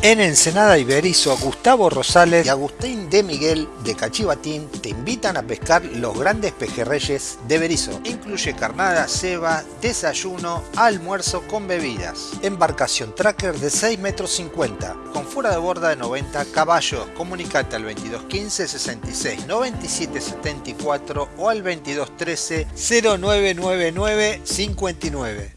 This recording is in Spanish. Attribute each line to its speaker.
Speaker 1: En Ensenada Iberizo, Gustavo Rosales y Agustín de Miguel de Cachivatín te invitan a pescar los grandes pejerreyes de Berizo. Incluye carnada, ceba, desayuno, almuerzo con bebidas. Embarcación tracker de 6 metros 50 con fuera de borda de 90 caballos. Comunicate al 2215 66 97 74 o al 2213 0999 59.